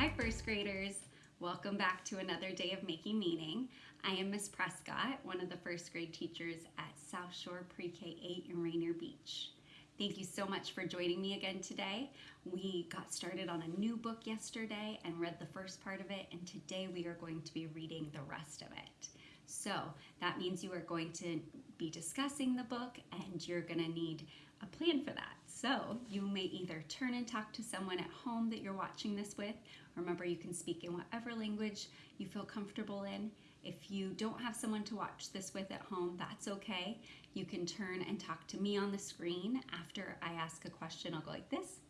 Hi, first graders. Welcome back to another day of making meaning. I am Miss Prescott, one of the first grade teachers at South Shore Pre-K 8 in Rainier Beach. Thank you so much for joining me again today. We got started on a new book yesterday and read the first part of it, and today we are going to be reading the rest of it. So that means you are going to be discussing the book and you're going to need a plan for that. So you may either turn and talk to someone at home that you're watching this with. Remember, you can speak in whatever language you feel comfortable in. If you don't have someone to watch this with at home, that's okay. You can turn and talk to me on the screen. After I ask a question, I'll go like this.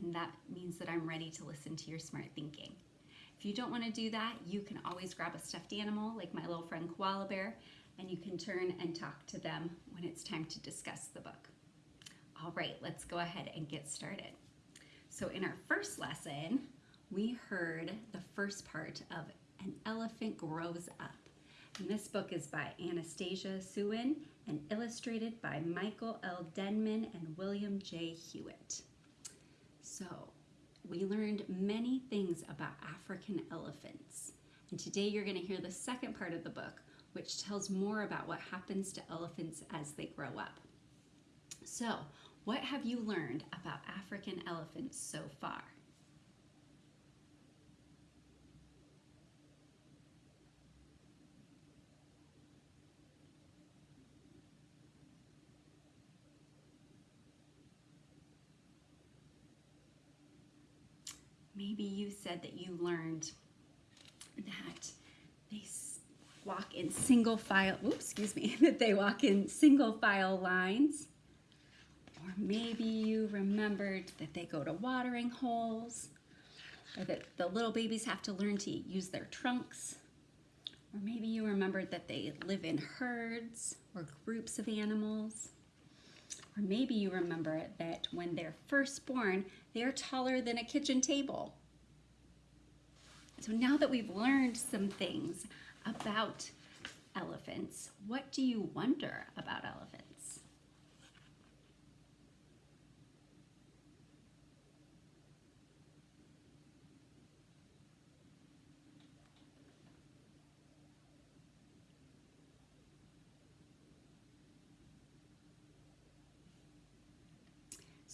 And that means that I'm ready to listen to your smart thinking. If you don't want to do that, you can always grab a stuffed animal like my little friend Koala Bear and you can turn and talk to them when it's time to discuss the book. Right, let's go ahead and get started. So in our first lesson, we heard the first part of An Elephant Grows Up. And this book is by Anastasia Suen and illustrated by Michael L. Denman and William J. Huiett. So we learned many things about African elephants. And today you're going to hear the second part of the book, which tells more about what happens to elephants as they grow up. So, what have you learned about African elephants so far? Maybe you said that you learned that they walk in single file, oops, excuse me, that they walk in single file lines. Or maybe you remembered that they go to watering holes, or that the little babies have to learn to use their trunks. Or maybe you remembered that they live in herds or groups of animals. Or maybe you remember that when they're first born, they are taller than a kitchen table. So now that we've learned some things about elephants, what do you wonder about elephants?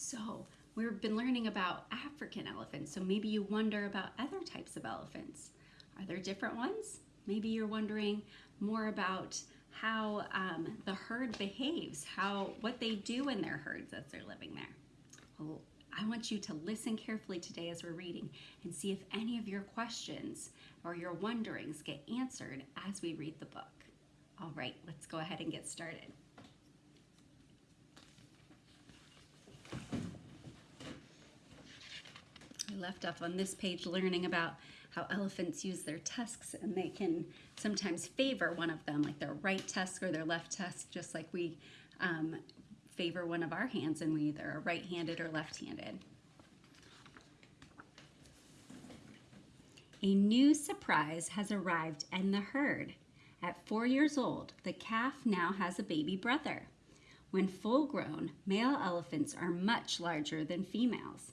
So we've been learning about African elephants, so maybe you wonder about other types of elephants. Are there different ones? Maybe you're wondering more about how um, the herd behaves, how what they do in their herds as they're living there. Well, I want you to listen carefully today as we're reading and see if any of your questions or your wonderings get answered as we read the book. All right, let's go ahead and get started. We left off on this page learning about how elephants use their tusks and they can sometimes favor one of them, like their right tusk or their left tusk, just like we um, favor one of our hands and we either are right-handed or left-handed. A new surprise has arrived in the herd. At four years old, the calf now has a baby brother. When full grown, male elephants are much larger than females.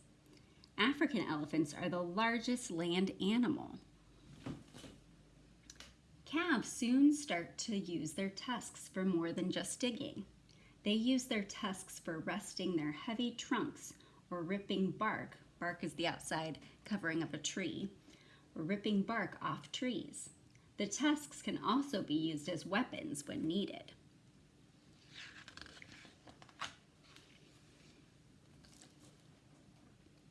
African elephants are the largest land animal. Calves soon start to use their tusks for more than just digging. They use their tusks for resting their heavy trunks or ripping bark, bark is the outside covering of a tree, or ripping bark off trees. The tusks can also be used as weapons when needed.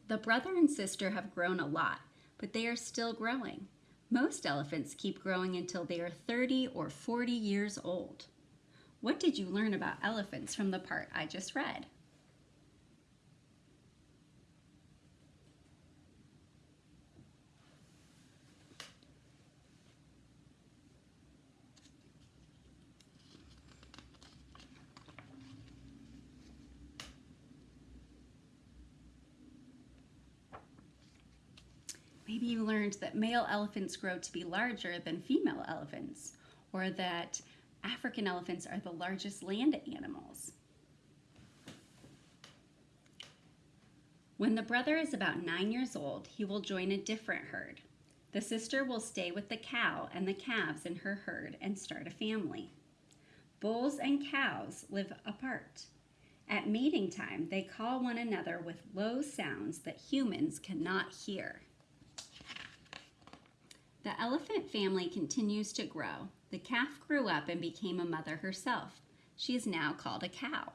The brother and sister have grown a lot, but they are still growing. Most elephants keep growing until they are 30 or 40 years old. What did you learn about elephants from the part I just read? Maybe you learned that male elephants grow to be larger than female elephants, or that African elephants are the largest land animals. When the brother is about nine years old, he will join a different herd. The sister will stay with the cow and the calves in her herd and start a family. Bulls and cows live apart. At mating time, they call one another with low sounds that humans cannot hear. The elephant family continues to grow. The calf grew up and became a mother herself. She is now called a cow.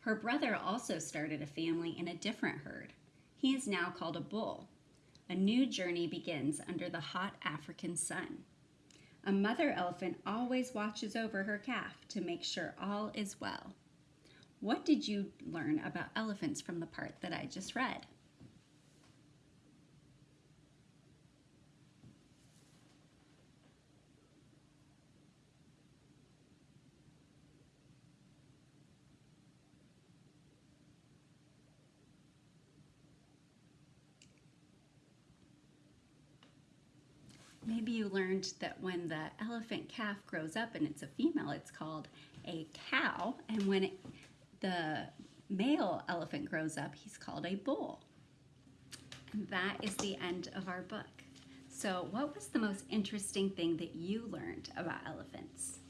Her brother also started a family in a different herd. He is now called a bull. A new journey begins under the hot African sun. A mother elephant always watches over her calf to make sure all is well. What did you learn about elephants from the part that I just read? Maybe you learned that when the elephant calf grows up and it's a female, it's called a cow, and when it, the male elephant grows up, he's called a bull. And that is the end of our book. So, what was the most interesting thing that you learned about elephants?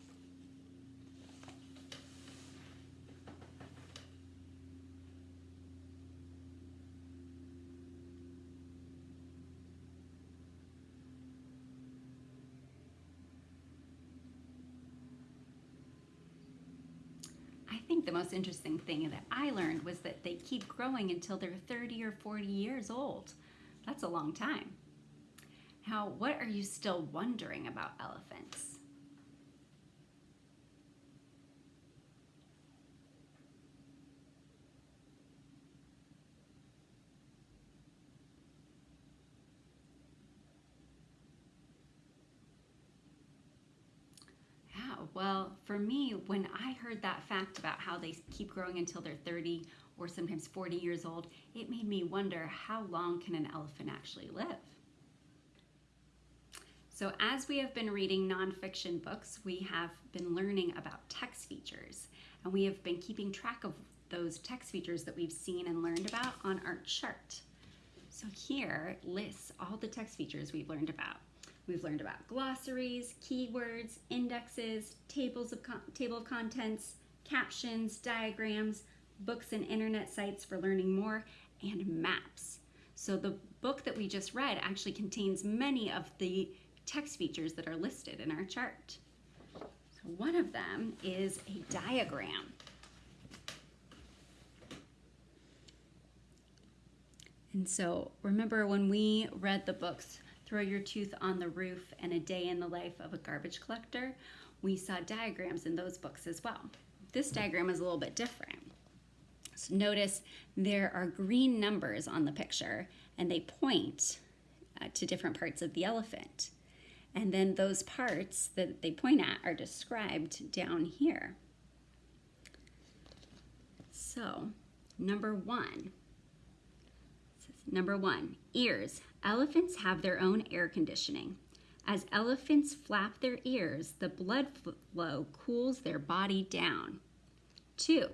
I think the most interesting thing that I learned was that they keep growing until they're 30 or 40 years old. That's a long time. Now, what are you still wondering about elephants? Yeah, well, for me, when I heard that fact about how they keep growing until they're 30 or sometimes 40 years old, it made me wonder how long can an elephant actually live? So, as we have been reading nonfiction books, we have been learning about text features, and we have been keeping track of those text features that we've seen and learned about on our chart. So, here lists all the text features we've learned about. We've learned about glossaries, keywords, indexes, tables of table of contents, captions, diagrams, books and internet sites for learning more, and maps. So the book that we just read actually contains many of the text features that are listed in our chart. So one of them is a diagram. And so remember when we read the books Throw Your Tooth on the Roof and A Day in the Life of a Garbage Collector, we saw diagrams in those books as well. This diagram is a little bit different. So notice there are green numbers on the picture and they point uh, to different parts of the elephant. And then those parts that they point at are described down here. So, number one. Number one, ears. Elephants have their own air conditioning. As elephants flap their ears, the blood flow cools their body down. Two.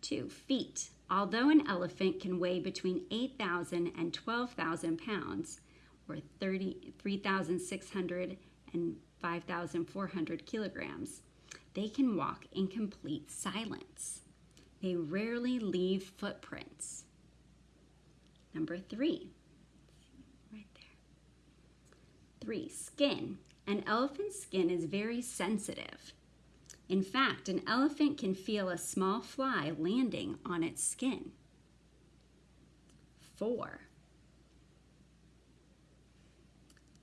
Two, feet. Although an elephant can weigh between 8,000 and 12,000 pounds, or 3,600 and 5,400 kilograms, they can walk in complete silence. They rarely leave footprints. Number three, right there. Three, skin. An elephant's skin is very sensitive. In fact, an elephant can feel a small fly landing on its skin. Four.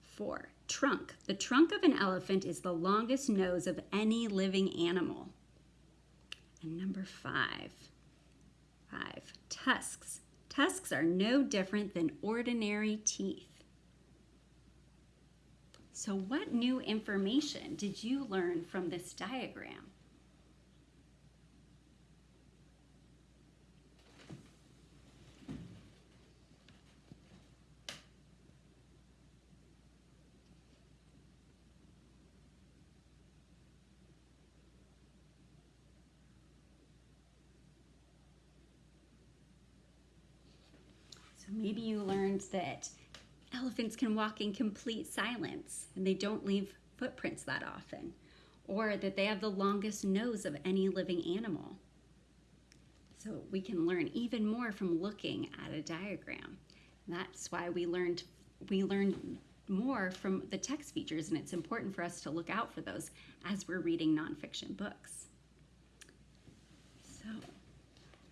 Four, trunk. The trunk of an elephant is the longest nose of any living animal. And number five, five, tusks. Tusks are no different than ordinary teeth. So what new information did you learn from this diagram? So maybe you learned that elephants can walk in complete silence and they don't leave footprints that often, or that they have the longest nose of any living animal. So we can learn even more from looking at a diagram. that's why we learned we learned more from the text features, and it's important for us to look out for those as we're reading nonfiction books. So,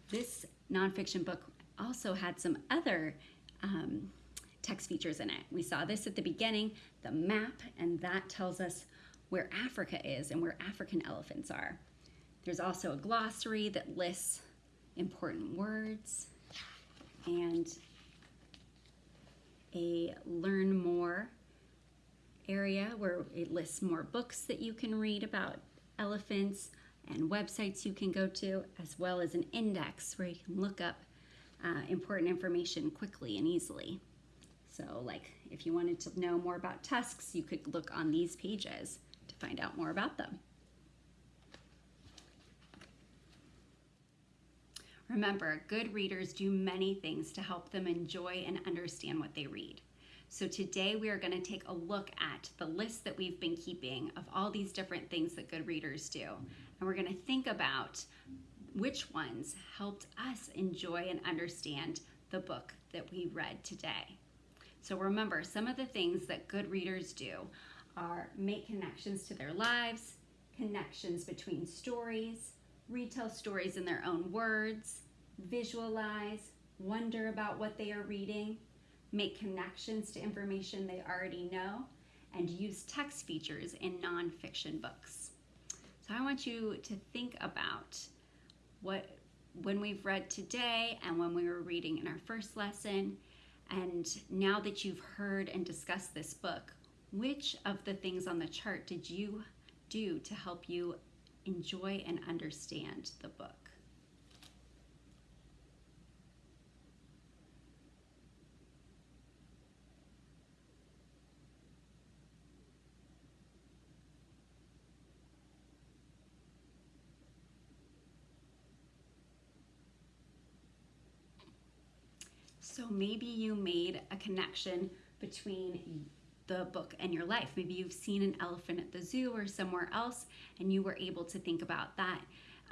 this nonfiction book also had some other um, text features in it. We saw this at the beginning, the map, and that tells us where Africa is and where African elephants are. There's also a glossary that lists important words and a learn more area where it lists more books that you can read about elephants and websites you can go to, as well as an index where you can look up uh, important information quickly and easily. So, like if you wanted to know more about tusks, you could look on these pages to find out more about them. Remember, good readers do many things to help them enjoy and understand what they read. So today we are going to take a look at the list that we've been keeping of all these different things that good readers do. And we're going to think about which ones helped us enjoy and understand the book that we read today. So remember, some of the things that good readers do are make connections to their lives, connections between stories, retell stories in their own words, visualize, wonder about what they are reading, make connections to information they already know, and use text features in nonfiction books. So I want you to think about what when we've read today and when we were reading in our first lesson, and now that you've heard and discussed this book, which of the things on the chart did you do to help you enjoy and understand the book? So maybe you made a connection between the book and your life. Maybe you've seen an elephant at the zoo or somewhere else, and you were able to think about that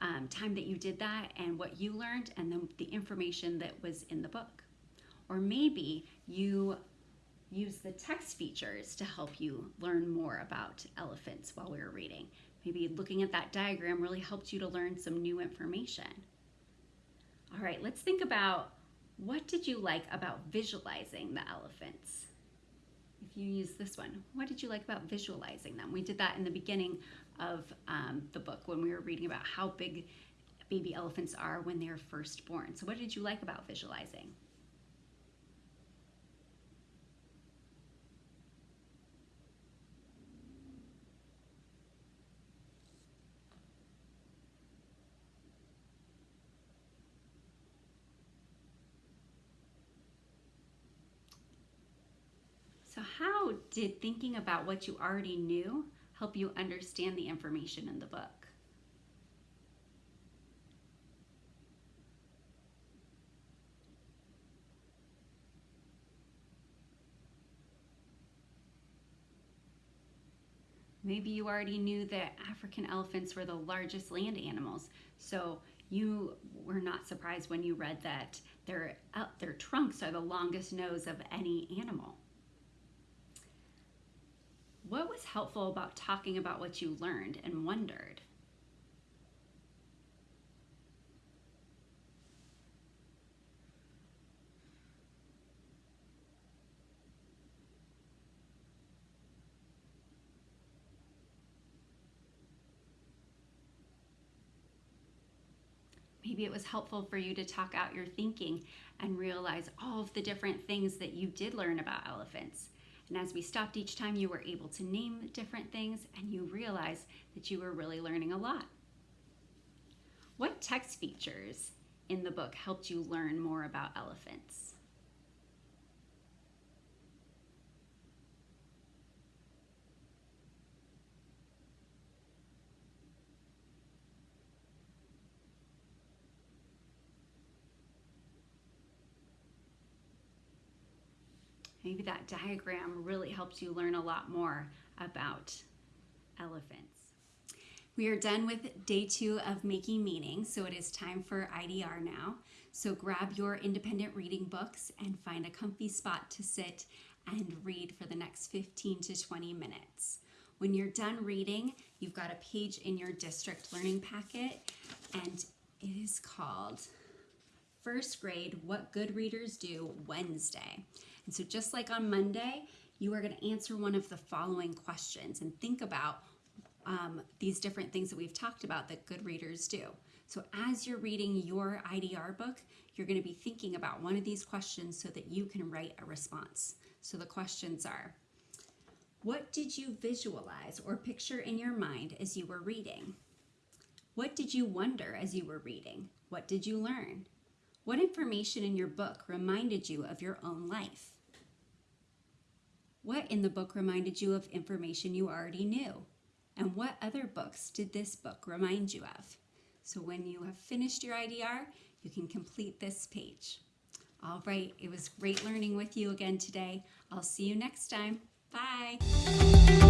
um, time that you did that and what you learned, and then the information that was in the book. Or maybe you use the text features to help you learn more about elephants while we were reading. Maybe looking at that diagram really helped you to learn some new information. All right, let's think about what did you like about visualizing the elephants? If you use this one, what did you like about visualizing them? We did that in the beginning of um, the book when we were reading about how big baby elephants are when they're first born. So what did you like about visualizing? So, how did thinking about what you already knew help you understand the information in the book? Maybe you already knew that African elephants were the largest land animals, so you were not surprised when you read that their, uh, their trunks are the longest nose of any animal. What was helpful about talking about what you learned and wondered? Maybe it was helpful for you to talk out your thinking and realize all of the different things that you did learn about elephants. And as we stopped each time, you were able to name different things and you realized that you were really learning a lot. What text features in the book helped you learn more about elephants? Maybe that diagram really helps you learn a lot more about elephants. We are done with day two of making meaning, so it is time for IDR now. So grab your independent reading books and find a comfy spot to sit and read for the next 15 to 20 minutes. When you're done reading, you've got a page in your district learning packet, and it is called First Grade What Good Readers Do Wednesday. And so, just like on Monday, you are going to answer one of the following questions and think about um, these different things that we've talked about that good readers do. So, as you're reading your IDR book, you're going to be thinking about one of these questions so that you can write a response. So, the questions are What did you visualize or picture in your mind as you were reading? What did you wonder as you were reading? What did you learn? What information in your book reminded you of your own life? What in the book reminded you of information you already knew? And what other books did this book remind you of? So when you have finished your IDR, you can complete this page. All right, it was great learning with you again today. I'll see you next time. Bye.